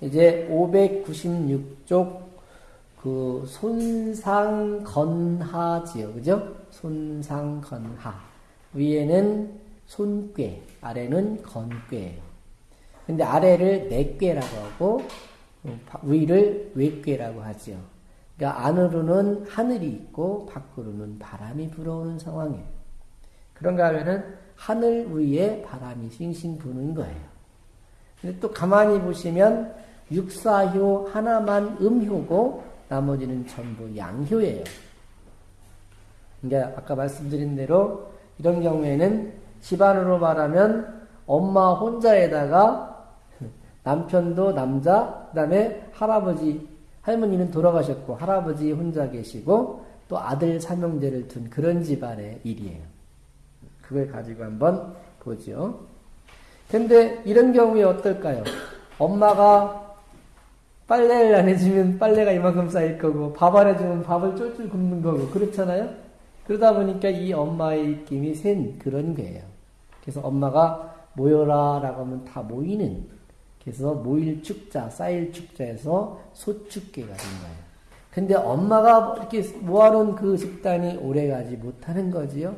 이제 596쪽 그 손상건하지요. 그죠? 손상건하. 위에는 손괴, 아래는 건괴예요. 근데 아래를 내괴라고 하고 위를 외괴라고 하지요. 그러니까 안으로는 하늘이 있고 밖으로는 바람이 불어오는 상황이에요. 그런가 하면은 하늘 위에 바람이 싱싱 부는 거예요. 근데 또 가만히 보시면 육사효 하나만 음효고 나머지는 전부 양효예요. 그러니까 아까 말씀드린 대로 이런 경우에는 집안으로 말하면 엄마 혼자에다가 남편도 남자, 그 다음에 할아버지, 할머니는 돌아가셨고 할아버지 혼자 계시고 또 아들 삼형제를 둔 그런 집안의 일이에요. 그걸 가지고 한번 보죠. 근데 이런 경우에 어떨까요? 엄마가 빨래를 안 해주면 빨래가 이만큼 쌓일 거고 밥 안 해주면 밥을 쫄쫄 굶는 거고 그렇잖아요. 그러다 보니까 이 엄마의 입김이 센 그런 거예요. 그래서 엄마가 모여라 라고 하면 다 모이는 그래서 모일 축자, 쌓일 축자에서 소축계가 된 거예요. 근데 엄마가 이렇게 모아놓은 그 집단이 오래가지 못하는 거지요.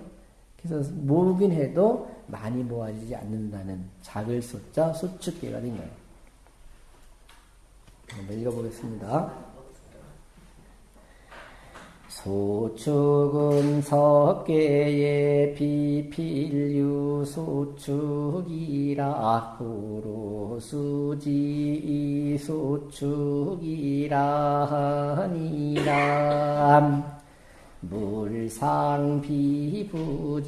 그래서 모으긴 해도 많이 모아지지 않는다는 작을 소자 소축계가 된 거예요. 한번 읽어보겠습니다. 소축은 석계의 비필유 소축이라 구로 수지 소축이라 하니라 물상 비부적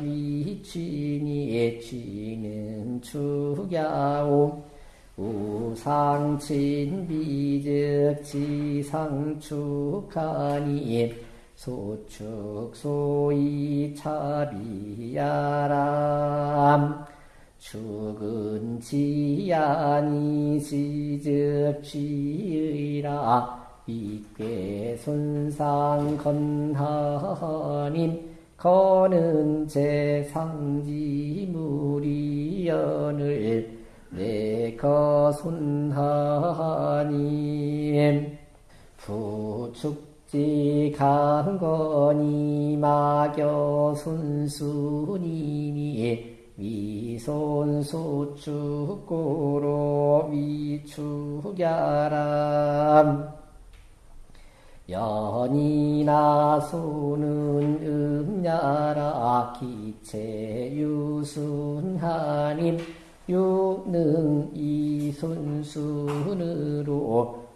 위취니 취는 축야오 우상친 비즉 지상축하니 소축 소이 차비야람. 축은 지야니 지즉 지의라. 이괴 손상 건하님 거는 제상지무리연을 내가 손하님 부축지 강건이 마겨 순수님이 위손소축고로 위축야람. 연이나 소는 음야라 기체 유순하님 유능 이손순으로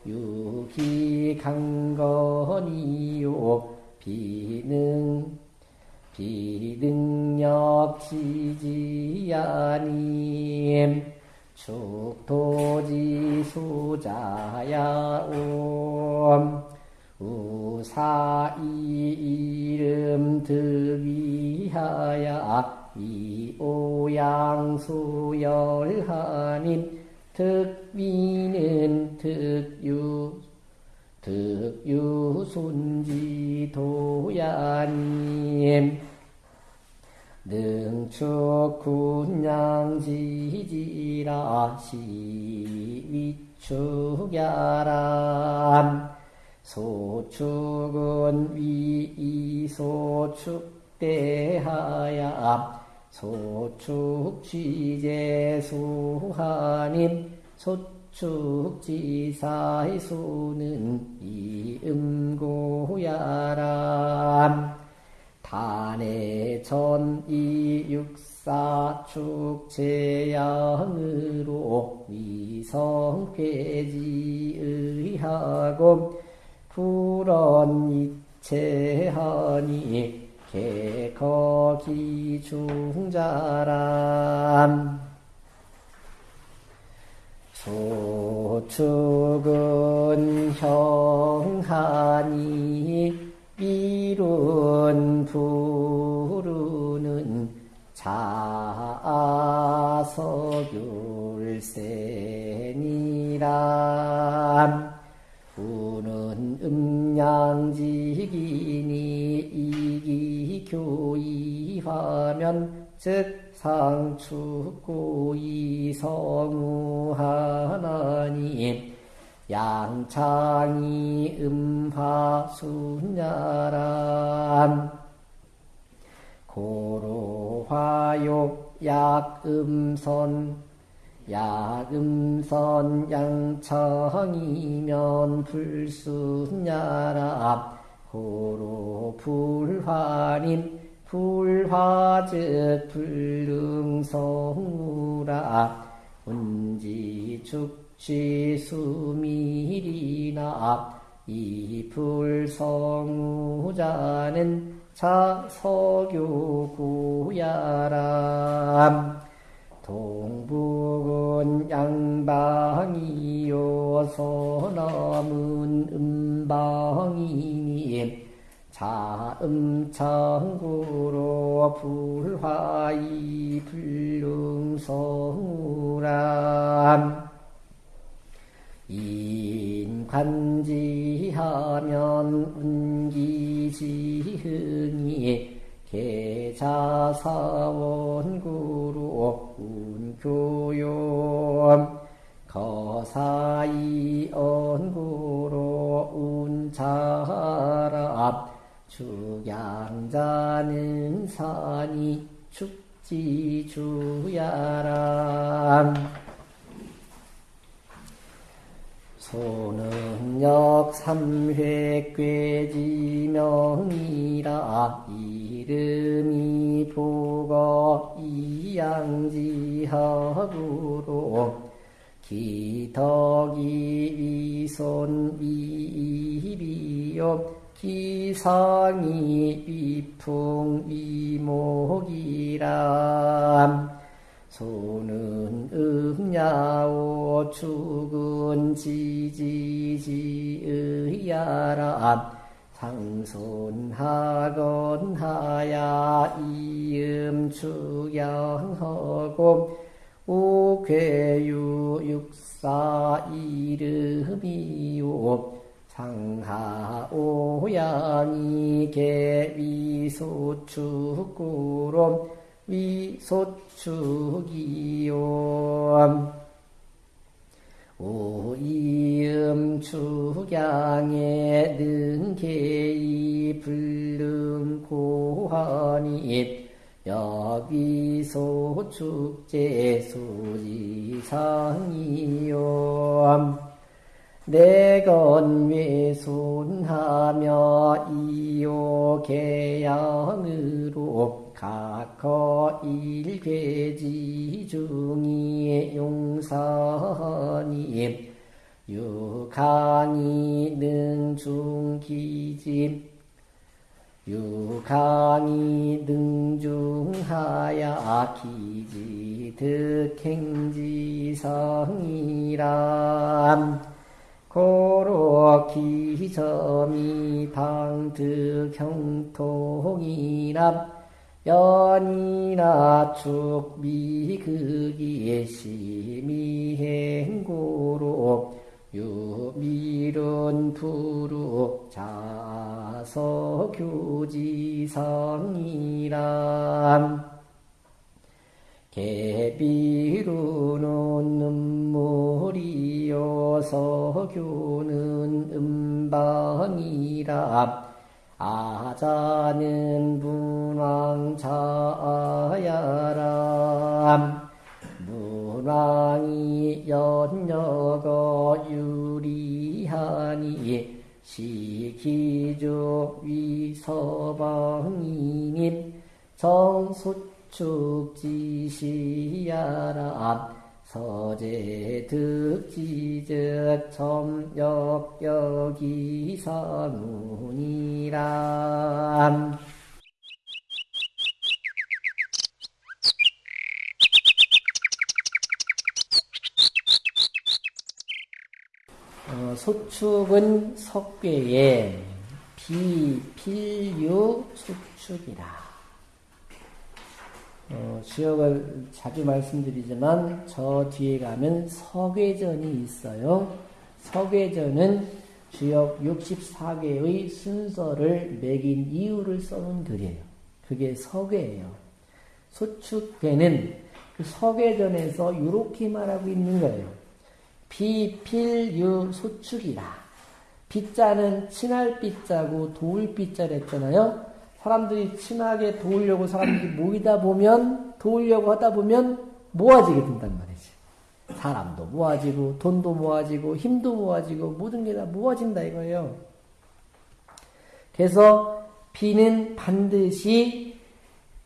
유기 강건이요. 비능 비능력 지지야님 축토지 수자야옴 우사이 이름 득위하야 이오양수열하님 득위는 득유 득유순지도야님. 능축군양지지라 시위축야람. 소축은 위이소축대하야 소축취제수하님 소축지사의 수는 이음고야람. 단에 전이육사축제양으로 위성괴지의하고 불언이체하니 개거기 중자람. 소축은 형하니 이룬 부르는 음 양지기니 이기교이하면 즉 상축고 이 성우 하나님 양창이 음화순야람 고로화욕 약음선 약음선 양창이면 불순야람 고로 불화님 불화즉 불능성우라 운지 축 지 수미리나 이 불성우자는 자서교구야람 동북은 양방이요 서남은 음방이니 자음창구로 불화이 불능성우람. 인관지하면 운기지흥이 계자사원구로 운교용 거사이 언구로 운자랍 축양자는 산이 축지주야람 소능력 삼회괴지명이라 이름이 보거 이양지하구로 기덕이 위손 위비요 기상이 위풍 위목이람 소는 음야오 축은 지지지의야람 상손하건 하야 이음 축양하고 오괴유 육사 이름이요. 상하오양이 개위소축구로 위소축이요. 오이음 축양에 능계이 불능고하니 여기소 축제 수지상이요. 내건 외손하며 이요 개양으로 각거 일괴지 중이 용사니 유강이 능중기지 유강이 능중하야 기지 득행지성이람. 고로 기점이 방득 형통이람 연이나 축미극이 심미행고로 유미른 부룩 자서교지성이람 개비루는 눈물이요 서교는 음방이라 아자는 문왕자야람 문왕이 연여거 유리하니 시기조 위서방이님 정수축지시야람 서제 득지적 점역여기사문이람 어, 소축은 석괴의 비필유 수축이라. 어, 지역을 자주 말씀드리지만 저 뒤에 가면 석회전이 있어요. 석회전은 주역 64개의 순서를 매긴 이유를 써놓은 글이에요. 그게 석회예요. 소축괴는 그 서계전에서 이렇게 말하고 있는 거예요. 비필유 소축이라. 빗자는 친할 빗자고 도울 빗자를 했잖아요. 사람들이 친하게 도우려고 사람들이 모이다 보면 도우려고 하다 보면 모아지게 된단 말이지. 사람도 모아지고 돈도 모아지고 힘도 모아지고 모든 게 다 모아진다 이거예요. 그래서 비는 반드시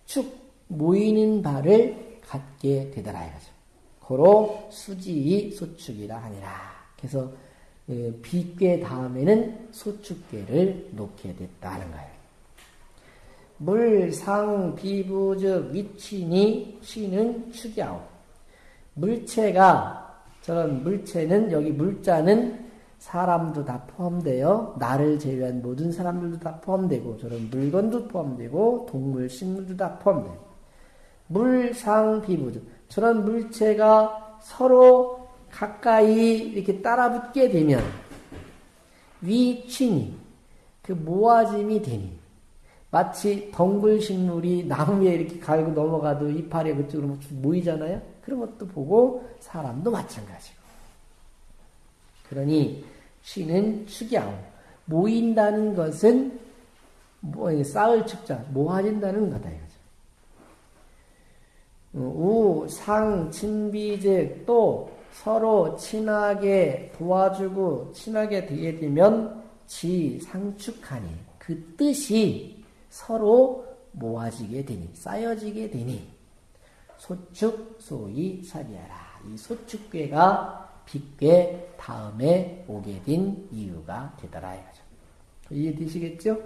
축 모이는 바를 갖게 되더라 이거죠. 고로 수지 소축이라 하니라. 그래서 그 비괴 다음에는 소축괴를 놓게 됐다는 거예요. 물상 비부즉 위치니 취는 축이아오. 물체가 저런 물체는 여기 물자는 사람도 다 포함되어 나를 제외한 모든 사람들도 다 포함되고 저런 물건도 포함되고 동물, 식물도 다 포함돼요. 물상 비부즉 저런 물체가 서로 가까이 이렇게 따라붙게 되면 위친이 그 모아짐이 되니 마치 덩굴 식물이 나무 위에 이렇게 갈고 넘어가도 이파리 그쪽으로 모이잖아요. 그런 것도 보고 사람도 마찬가지고. 그러니 쉬는 축이하고 모인다는 것은 뭐 쌓을 축자 모아진다는 거다 이거죠. 우, 상, 친비즉 또 서로 친하게 도와주고 친하게 되면 지, 상축하니 그 뜻이 서로 모아지게 되니 쌓여지게 되니 소축 소위 사비하라. 이 소축괴가 빚괴 다음에 오게 된 이유가 되더라 이거죠. 이해되시겠죠?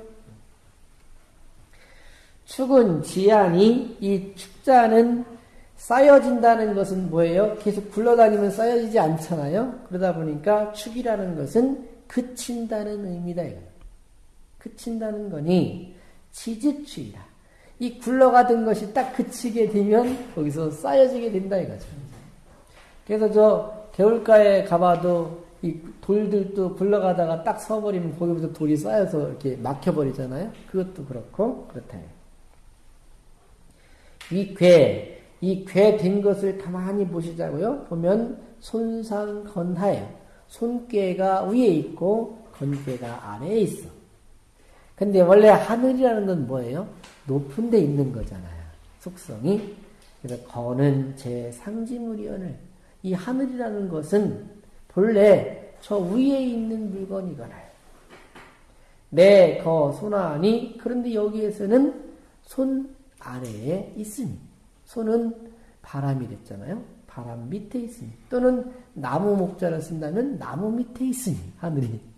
축은 지안이 이 축자는 쌓여진다는 것은 뭐예요? 계속 굴러다니면 쌓여지지 않잖아요. 그러다 보니까 축이라는 것은 그친다는 의미다 이거. 그친다는 거니 지지추이라. 이 굴러가던 것이 딱 그치게 되면 거기서 쌓여지게 된다 이거죠. 그래서 저 개울가에 가봐도 이 돌들도 굴러가다가 딱 서버리면 거기부터 돌이 쌓여서 이렇게 막혀버리잖아요. 그것도 그렇고 그렇다. 이 괴, 이 괴 된 것을 가만히 보시자고요. 보면 손상 건하예요. 손괴가 위에 있고 건괴가 아래에 있어. 근데 원래 하늘이라는 건 뭐예요? 높은 데 있는 거잖아요. 속성이. 그래서 거는 제 상지물이언을. 이 하늘이라는 것은 본래 저 위에 있는 물건이거나요. 내, 거, 손아니. 그런데 여기에서는 손 아래에 있으니. 손은 바람이 됐잖아요. 바람 밑에 있으니. 또는 나무 목자를 쓴다면 나무 밑에 있으니. 하늘이.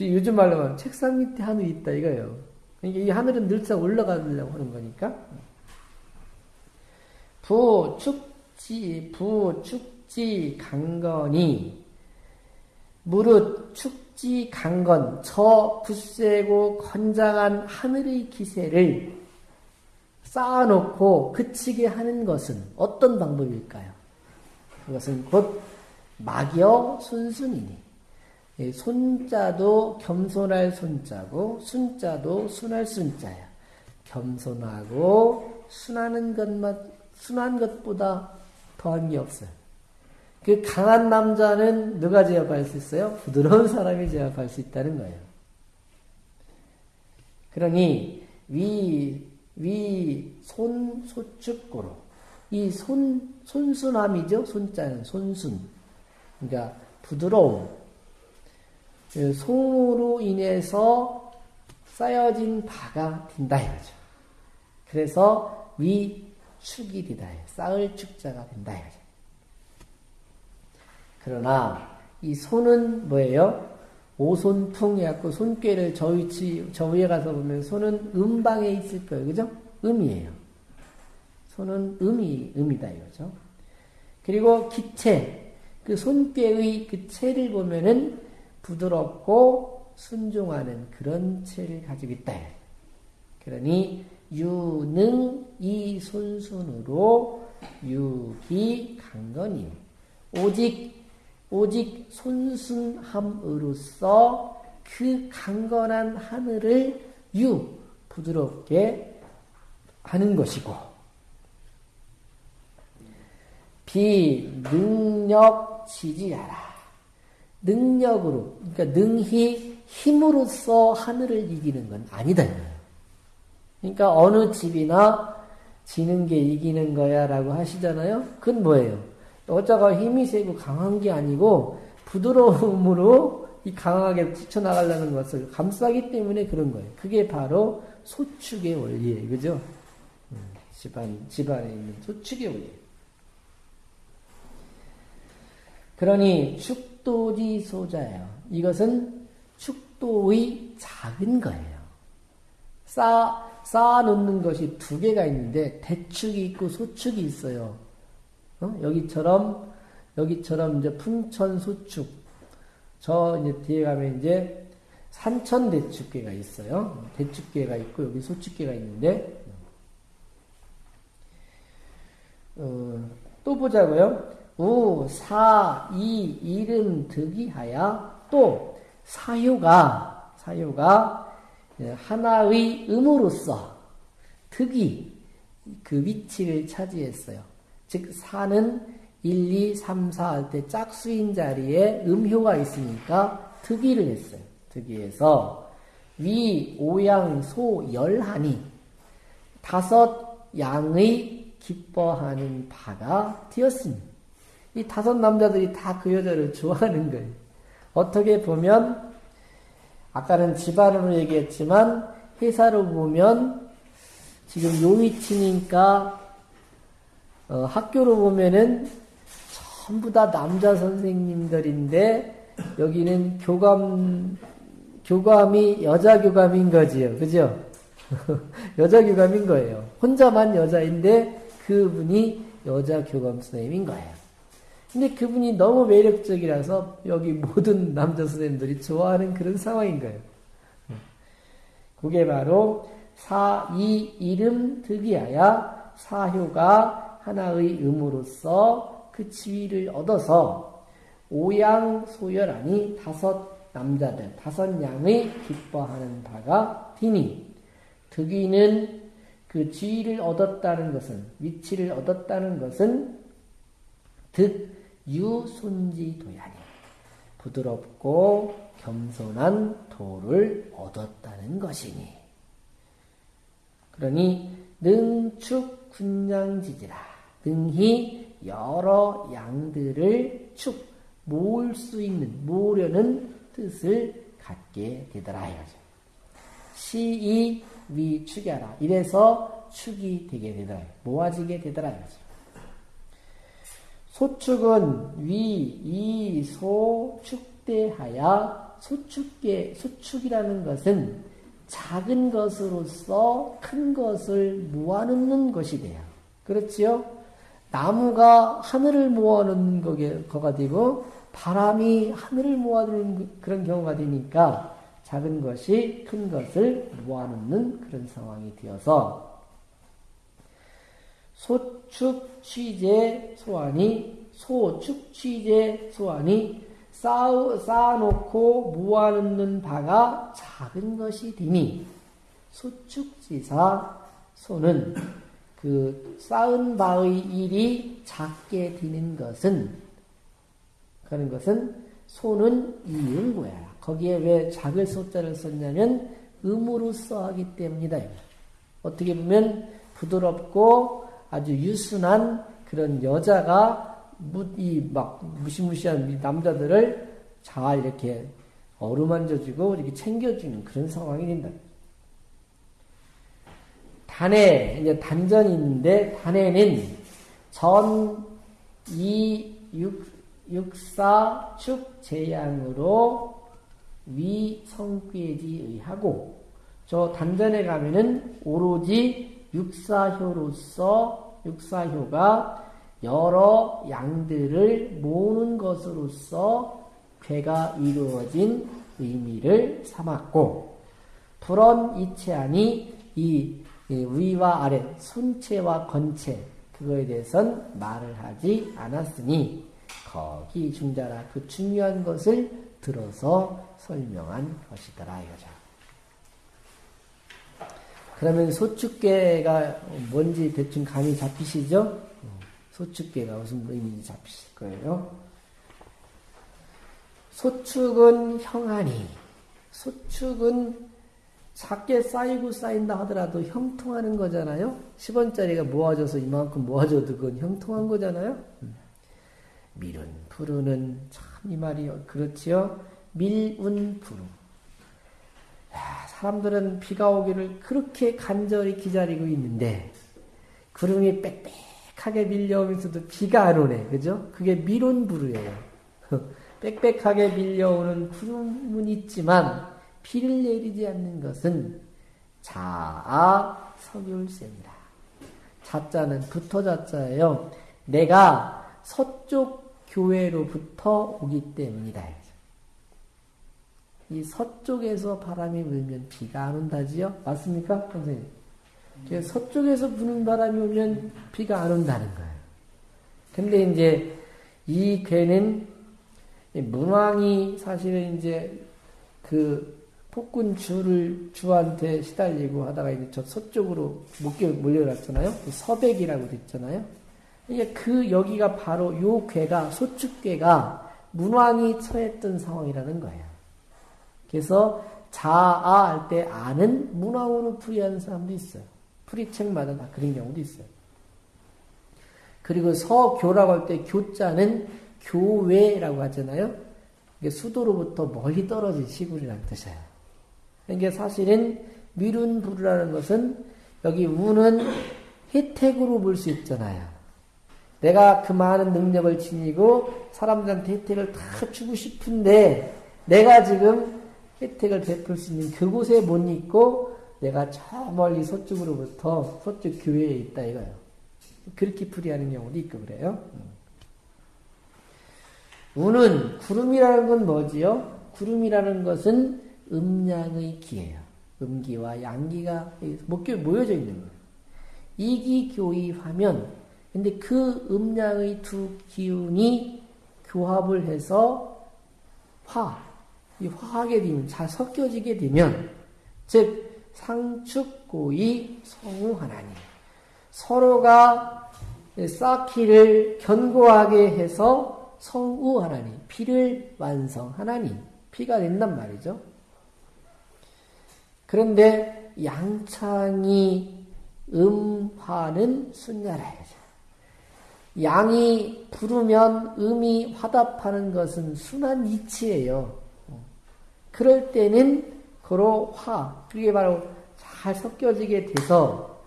요즘 말로 하면 책상 밑에 하늘이 있다 이거예요. 그러니까 이 하늘은 늘상 올라가려고 하는 거니까. 부 축지, 부 축지 강건이 무릇 축지 강건 저 굳세고 건장한 하늘의 기세를 쌓아놓고 그치게 하는 것은 어떤 방법일까요? 그것은 곧 막여 순순이니 손자도 겸손할 손자고 순자도 순할 순자야. 겸손하고 순하는 것만 순한 것보다 더한 게 없어요. 그 강한 남자는 누가 제압할 수 있어요? 부드러운 사람이 제압할 수 있다는 거예요. 그러니 위, 위, 손, 소축고로 이 손, 손순함이죠. 손자는 손순. 그러니까 부드러움, 그 소로 인해서 쌓여진 바가 된다 이거죠. 그래서 위축이 되다. 쌓을 축자가 된다 이거죠. 그러나 이 손은 뭐예요? 오손풍이갖고 손꾀를 저 위치, 저 위에 가서 보면 손은 음방에 있을 거예요. 그죠? 음이에요. 손은 음이, 음이다 이거죠. 그리고 기체, 그 손꾀의 그 체를 보면은 부드럽고 순종하는 그런 체를 가지고 있다. 그러니 유능 이 손순으로 유기 강건임 오직 오직 손순함으로써 그 강건한 하늘을 유 부드럽게 하는 것이고 비능력 지지하라. 능력으로 그러니까 능히 힘으로써 하늘을 이기는 건 아니다. 그러니까 어느 집이나 지는 게 이기는 거야 라고 하시잖아요. 그건 뭐예요? 여자가 힘이 세고 강한 게 아니고 부드러움으로 이 강하게 뛰쳐나가려는 것을 감싸기 때문에 그런 거예요. 그게 바로 소축의 원리예요. 그죠? 음, 집안, 집안에 있는 소축의 원리. 그러니 축 도지 소자예요. 이것은 축도의 작은 거예요. 쌓, 쌓아놓는 것이 두 개가 있는데 대축이 있고 소축이 있어요. 어? 여기처럼 여기처럼 이제 풍천 소축 저 이제 뒤에 가면 이제 산천 대축계가 있어요. 대축계가 있고 여기 소축계가 있는데 어, 또 보자고요. 우, 사, 이, 이름 득이하야 또 사유가 사유가 하나의 음으로서 득이 그 위치를 차지했어요. 즉 사는 1, 2, 3, 4 할 때 짝수인 자리에 음효가 있으니까 득이를 했어요. 득이해서 위, 오양, 소, 열하니 다섯 양의 기뻐하는 바가 되었습니다. 이 다섯 남자들이 다 그 여자를 좋아하는 거예요. 어떻게 보면 아까는 집안으로 얘기했지만 회사로 보면 지금 요 위치니까 어, 학교로 보면은 전부 다 남자 선생님들인데 여기는 교감 교감이 여자 교감인 거지요. 그죠? 여자 교감인 거예요. 혼자만 여자인데 그분이 여자 교감 선생님인 거예요. 근데 그분이 너무 매력적이라서 여기 모든 남자 선생님들이 좋아하는 그런 상황인 거예요. 그게 바로 사, 이, 이름 득이하야 사효가 하나의 음으로서 그 지위를 얻어서 오양 소열하니 다섯 남자들, 다섯 양의 기뻐하는 바가 되니 득이는 그 지위를 얻었다는 것은 위치를 얻었다는 것은 득 유손지 도야니 부드럽고 겸손한 도를 얻었다는 것이니 그러니 능축 군양지지라 능히 여러 양들을 축 모을 수 있는 모으려는 뜻을 갖게 되더라 이거죠. 시이 위축하라 이래서 축이 되게 되더라 모아지게 되더라 이거죠. 소축은 위, 이, 소, 축대하야 소축계, 소축이라는 것은 작은 것으로서 큰 것을 모아놓는 것이 돼요. 그렇지요? 나무가 하늘을 모아놓는 거가 되고 바람이 하늘을 모아놓는 그런 경우가 되니까 작은 것이 큰 것을 모아놓는 그런 상황이 되어서 소축 취재 소환이 소축 취재 소환이 쌓아, 쌓아놓고 모아놓는 바가 작은 것이 되니 소축지사 소는 그 쌓은 바의 일이 작게 되는 것은 그런 것은 소는 이응고야. 거기에 왜 작을 소자를 썼냐면 음으로 써 하기 때문이다. 어떻게 보면 부드럽고 아주 유순한 그런 여자가 이 막 무시무시한 남자들을 잘 이렇게 어루만져주고 이렇게 챙겨주는 그런 상황이 된다. 단에 이제 단전이 있는데 단에는 전, 이, 육, 육사, 축, 재양으로 위, 성괴지 의하고 저 단전에 가면은 오로지 육사효로서 육사효가 여러 양들을 모으는 것으로서 괴가 이루어진 의미를 삼았고 불언 이체하니 이 위와 아래 손체와 건체 그거에 대해선 말을 하지 않았으니 거기 중자라 그 중요한 것을 들어서 설명한 것이더라 이거죠. 그러면 소축계가 뭔지 대충 감이 잡히시죠? 소축계가 무슨 의미인지 잡히실 거예요. 소축은 형하니, 소축은 작게 쌓이고 쌓인다 하더라도 형통하는 거잖아요? 10원짜리가 모아져서 이만큼 모아져도 그건 형통한 거잖아요? 밀은, 푸르는, 참 이 말이 그렇지요? 밀 운, 푸르. 사람들은 비가 오기를 그렇게 간절히 기다리고 있는데, 구름이 빽빽하게 밀려오면서도 비가 안 오네. 그죠? 그게 밀운 부르예요. 빽빽하게 밀려오는 구름은 있지만, 비를 내리지 않는 것은 자아 석율세입니다. 자자는 붙어 자자예요. 내가 서쪽 교회로부터 오기 때문이다. 이 서쪽에서 바람이 불면 비가 안 온다지요? 맞습니까? 선생님. 서쪽에서 부는 바람이 오면 비가 안 온다는 거예요. 근데 이제 이 괴는 문왕이 사실은 이제 그 폭군 주를 주한테 시달리고 하다가 이제 저 서쪽으로 목격 몰려갔잖아요. 그 서백이라고 됐잖아요. 이게 그 여기가 바로 요 괴가 소축괴가 문왕이 처했던 상황이라는 거예요. 그래서 자아 할 때 아는 문왕으로 풀이하는 사람도 있어요. 풀이책마다 다 그런 경우도 있어요. 그리고 서교라고 할 때 교자는 교외라고 하잖아요. 이게 수도로부터 멀리 떨어진 시골이라는 뜻이에요. 이게 사실은 미룬 부르라는 것은 여기 우는 혜택으로 볼 수 있잖아요. 내가 그 많은 능력을 지니고 사람들한테 혜택을 다 주고 싶은데 내가 지금 혜택을 베풀 수 있는 그곳에 못 있고 내가 저 멀리 서쪽으로부터 서쪽 교회에 있다 이거예요. 그렇게 풀이하는 경우도 있고 그래요. 우는 구름이라는 건 뭐지요? 구름이라는 것은 음양의 기예요. 음기와 양기가 모여져 있는 거예요. 이기 교입하면 근데 그 음양의 두 기운이 교합을 해서 화, 이 화하게 되면 잘 섞여지게 되면 즉 상축고이 성우하나니 서로가 쌓기를 견고하게 해서 성우하나니 피를 완성하나니 피가 된단 말이죠. 그런데 양창이 음화는 순야라야죠. 양이 부르면 음이 화답하는 것은 순한 이치예요. 그럴 때는 고로 화, 그게 바로 잘 섞여지게 돼서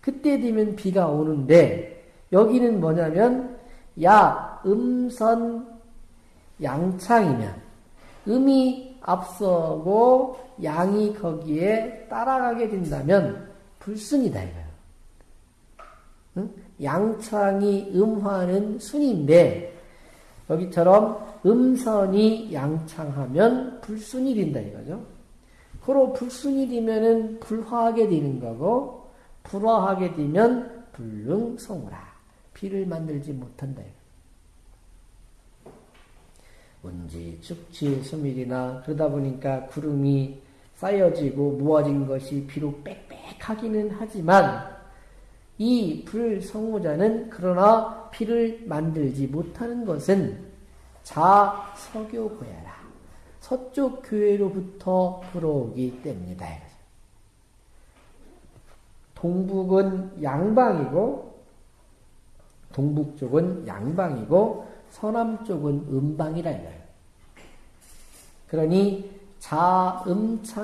그때 되면 비가 오는데 여기는 뭐냐면 야 음선 양창이면 음이 앞서고 양이 거기에 따라가게 된다면 불순이다 이거예요. 응? 양창이 음화는 순인데 여기처럼 음선이 양창하면 불순이 된다 이거죠. 그로 불순이 되면은 불화하게 되는 거고 불화하게 되면 불능성우라 비를 만들지 못한다. 운지, 축지, 수밀이나 그러다 보니까 구름이 쌓여지고 모아진 것이 비록 빽빽하기는 하지만 이 불성우자는 그러나 피를 만들지 못하는 것은 자 서교고야라 서쪽 교회로부터 불어오기 때문이다. 동북은 양방이고 동북 쪽은 양방이고 서남 쪽은 음방이라 이거예요. 그러니 자음창구로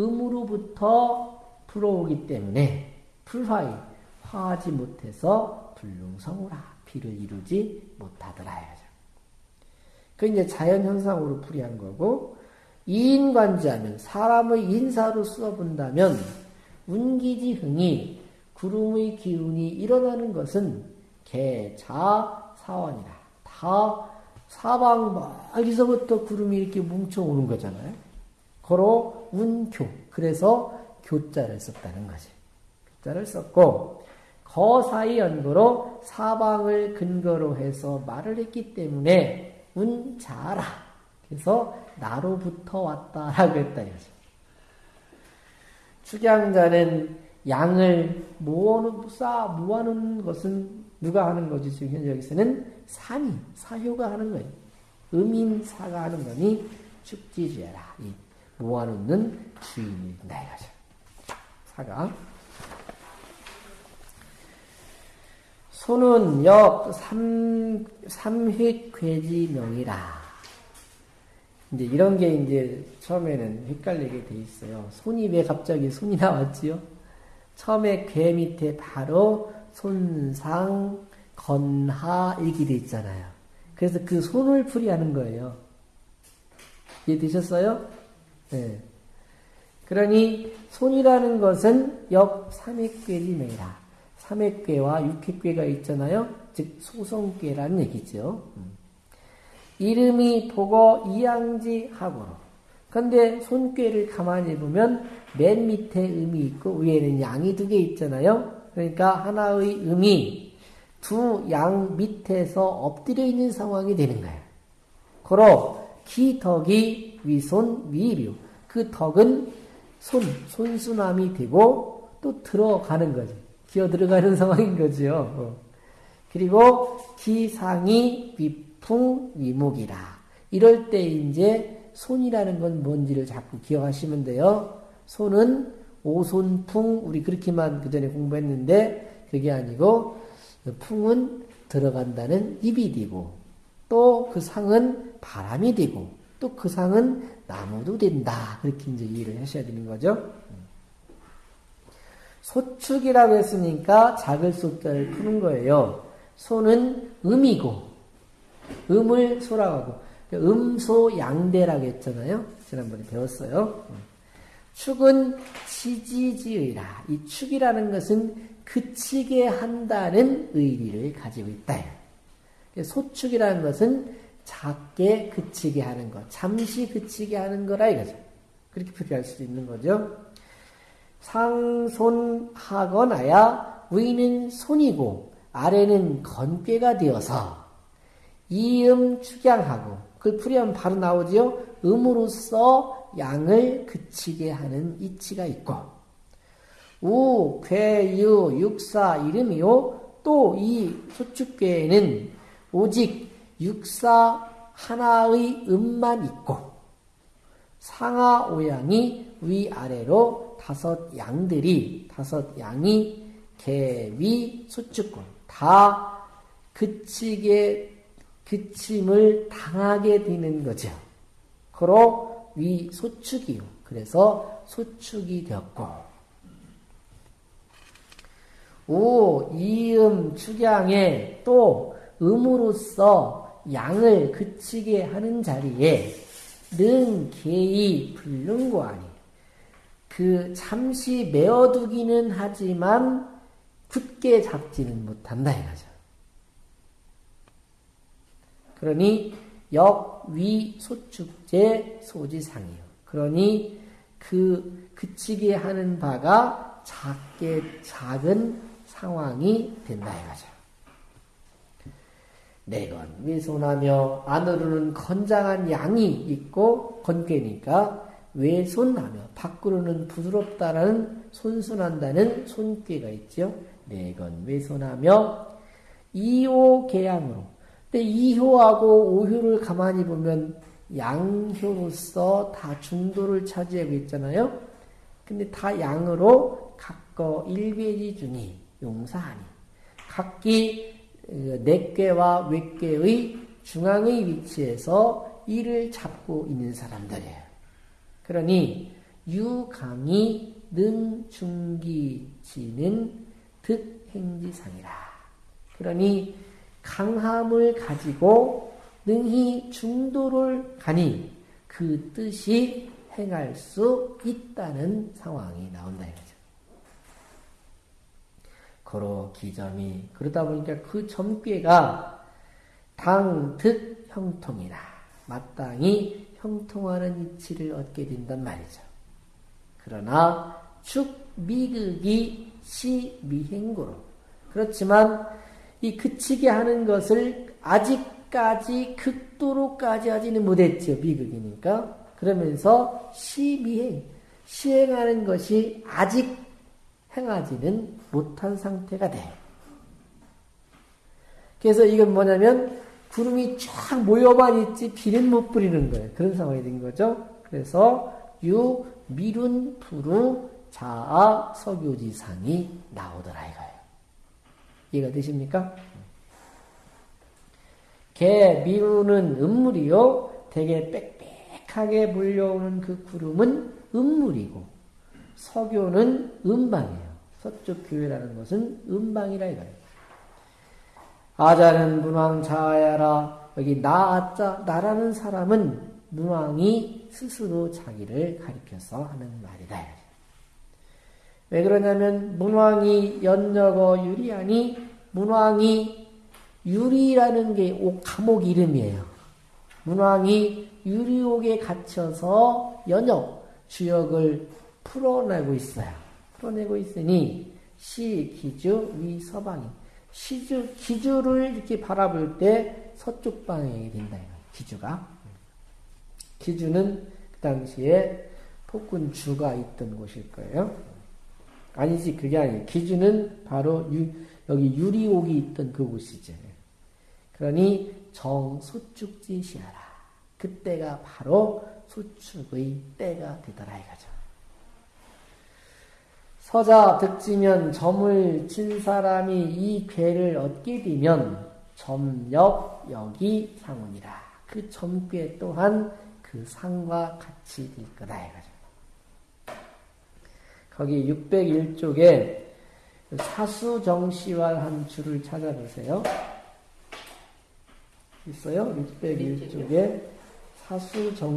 음으로부터 불어오기 때문에 불화이 화하지 못해서 불능성우라 비를 이루지 못하더라. 그 이제 자연 현상으로 풀이한 거고 이인관지하면 사람의 인사로 써본다면 운기지흥이 구름의 기운이 일어나는 것은 개자 사원이다. 다 사방 멀리서부터 구름이 이렇게 뭉쳐오는 거잖아요. 거로 운교. 그래서 교자를 썼다는 거지. 교자를 썼고 거사의 연고로 사방을 근거로 해서 말을 했기 때문에 운 자라. 그래서 나로부터 왔다라고 했다 이거죠. 축양자는 양을 모아놓, 쌓, 모아놓는 것은 누가 하는 거지? 지금 현재 여기서는 산이, 사효가 하는 거예요. 음인사가 하는 거니 축지죄라. 이 모아놓는 주인이다 이거죠. 사가. 소는 역 삼, 삼획괴지명이라. 이제 이런 게 이제 처음에는 헷갈리게 돼 있어요. 손이 왜 갑자기 손이 나왔지요? 처음에 괴 밑에 바로 손상, 건하 이렇게 돼 있잖아요. 그래서 그 손을 풀이하는 거예요. 이해되셨어요? 네. 그러니 손이라는 것은 역 삼획괴지매라. 삼획괴와 육획괴가 있잖아요. 즉 소성괴라는 얘기죠. 음. 이름이 보고 이양지 하고로. 근데 손괴를 가만히 보면 맨 밑에 음이 있고 위에는 양이 두 개 있잖아요. 그러니까 하나의 음이 두 양 밑에서 엎드려 있는 상황이 되는 거예요. 고로 기덕이 위손 위류. 그 덕은 손, 손수남이 되고 또 들어가는 거지. 기어 들어가는 상황인 거지요. 어. 그리고 기상이 위풍 위목이라. 이럴 때 이제 손이라는 건 뭔지를 자꾸 기억하시면 돼요. 손은 오손풍 우리 그렇게만 그 전에 공부했는데 그게 아니고 풍은 들어간다는 입이 되고 또 그 상은 바람이 되고 또 그 상은 나무도 된다 그렇게 이제 이해를 하셔야 되는 거죠. 소축이라고 했으니까 작을 소자를 푸는 거예요. 소는 음이고 음을 소라고 하고 음소양대라고 했잖아요. 지난번에 배웠어요. 축은 치지지의라. 이 축이라는 것은 그치게 한다는 의리를 가지고 있다. 소축이라는 것은 작게 그치게 하는 것, 잠시 그치게 하는 거라 이거죠. 그렇게 표기할 수 있는 거죠. 상손하거나야 위는 손이고 아래는 건괴가 되어서 이음 축양하고 그걸 풀이하면 바로 나오지요. 음으로써 양을 그치게 하는 이치가 있고 우, 괴, 유, 육사 이름이요. 또 이 소축괴에는 오직 육사 하나의 음만 있고 상하 오양이 위아래로 다섯 양들이 다섯 양이 개위 소축권 다 그치게 그침을 당하게 되는 거죠. 그로 위 소축이요. 그래서 소축이 되었고 오 이음 축양에 또 음으로써 양을 그치게 하는 자리에 능 개이 불능고아니 그 잠시 메어두기는 하지만 굳게 잡지는 못한다 이거죠. 그러니 역위 소축제 소지상이요. 그러니 그 그치게 하는 바가 작게 작은 상황이 된다 이거죠. 내건 외손하며 안으로는 건장한 양이 있고 건괴니까 외손하며 밖으로는 부드럽다라는 손순한다는 손괴가 있죠. 내건 외손하며 이호계양으로 근데 이효하고 오효를 가만히 보면 양효로서 다 중도를 차지하고 있잖아요. 근데 다 양으로 각거 일괴지 중이 용사하니 각기 내괴와 어, 외괴의 중앙의 위치에서 이를 잡고 있는 사람들이에요. 그러니 유강이 능중기지는 득행지상이라. 그러니 강함을 가지고 능히 중도를 가니 그 뜻이 행할 수 있다는 상황이 나온다 이거죠. 거로 기점이 그러다 보니까 그 점괘가 당득 형통이라 마땅히 형통하는 이치를 얻게 된단 말이죠. 그러나 축 미극이 시 미행고로 그렇지만 이 그치게 하는 것을 아직까지 극도로까지 하지는 못했죠. 미극이니까. 그러면서 시미행. 시행하는 것이 아직 행하지는 못한 상태가 돼. 그래서 이건 뭐냐면 구름이 쫙 모여만 있지 비는 못 뿌리는 거예요. 그런 상황이 된 거죠. 그래서 유 미룬 부루 자아 석유지상이 나오더라 이거예요. 이해가 되십니까? 개 미루는 음물이요. 되게 빽빽하게 몰려오는 그 구름은 음물이고 석유는 음방이에요. 서쪽 교회라는 것은 음방이라 이거예요. 아자는 문왕 자야라 여기 나아자 나라는 사람은 문왕이 스스로 자기를 가리켜서 하는 말이다. 왜 그러냐면 문왕이 연여거 유리하니 문왕이 유리라는 게 옥, 감옥 이름이에요. 문왕이 유리옥에 갇혀서 연역 주역을 풀어내고 있어요. 풀어내고 있으니 시, 기주, 위, 서방이 시주, 기주를 이렇게 바라볼 때 서쪽 방향이 된다. 기주가. 기주는 그 당시에 폭군 주가 있던 곳일 거예요. 아니지, 그게 아니에요. 기주는 바로 유, 여기 유리옥이 있던 그곳이죠. 그러니 정소축지시하라. 그때가 바로 소축의 때가 되더라 이거죠. 서자 득지면 점을 친 사람이 이 괴를 얻게 되면 점역 여기 상훈이라. 그 점괘 또한 그 상과 같이 될 거다 이거죠. 거기 601쪽에 사수정시활한 줄을 찾아보세요. 있어요? 601쪽에 사수정